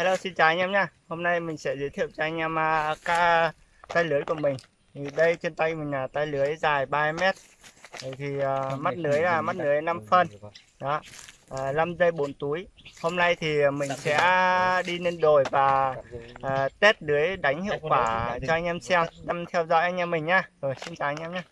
Hello xin chào anh em nha. Hôm nay mình sẽ giới thiệu cho anh em uh, ca tay lưới của mình. Thì đây trên tay mình là tay lưới dài 3 mét. Thì uh, mắt lưới là mắt lưới 5 phân. đó uh, 5 dây 4 túi. Hôm nay thì mình sẽ đi lên đồi và uh, test lưới đánh hiệu quả cho anh em xem năm theo dõi anh em mình nhá rồi xin chào anh em nhé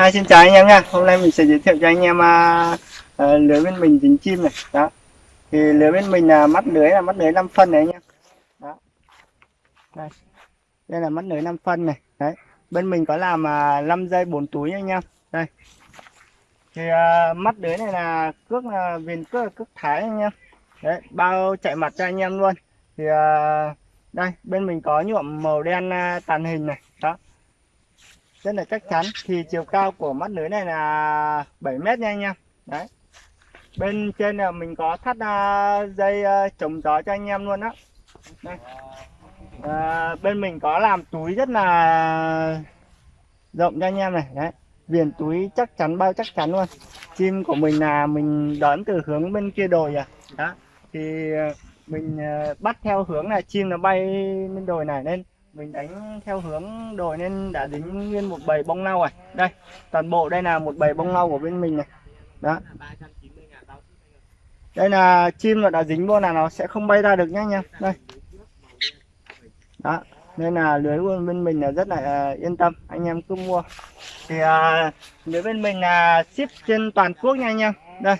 Hai xin chào anh em nha. Hôm nay mình sẽ giới thiệu cho anh em uh, uh, lưới bên mình dính chim này. Đó. Thì lưới bên mình là mắt lưới là mắt lưới 5 phân này anh em. Đó. Đây. Đây là mắt lưới 5 phân này. Đấy. Bên mình có làm à, uh, 5 dây 4 túi nha anh em. Đây. Thì uh, mắt lưới này là cước là viền cước là cước thái anh em. Đấy bao chạy mặt cho anh em luôn. Thì uh, đây bên mình có nhuộm màu đen uh, tàn hình này rất là chắc chắn. Thì chiều cao của mắt lưới này là 7 mét nha anh em. Đấy. Bên trên là mình có thắt à, dây à, chống gió cho anh em luôn đó đây. À, bên mình có làm túi rất là rộng cho anh em này. Đấy. Viền túi chắc chắn bao chắc chắn luôn. Chim của mình là mình đón từ hướng bên kia đồi à. Đó. Thì à, mình bắt theo hướng là chim nó bay lên đồi này nên mình đánh theo hướng đồi nên đã dính nguyên một bầy bông lau rồi. Đây toàn bộ đây là một bầy bông lau của bên mình này. Đó. Đây là chim mà đã dính vô là nó sẽ không bay ra được nhá anh em. Đây. Đó nên là lưới của bên mình là rất là à, yên tâm. Anh em cứ mua. Thì à, lưới bên mình là ship trên toàn quốc nha anh em. Đây.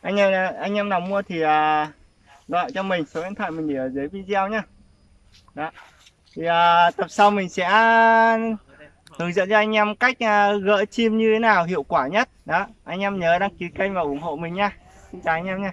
Anh em anh em nào mua thì uh, gọi cho mình số điện thoại mình để ở dưới video nhá. Đó thì à, tập sau mình sẽ hướng dẫn cho anh em cách à, gỡ chim như thế nào hiệu quả nhất. Đó anh em nhớ đăng ký kênh và ủng hộ mình nha xin chào anh em nha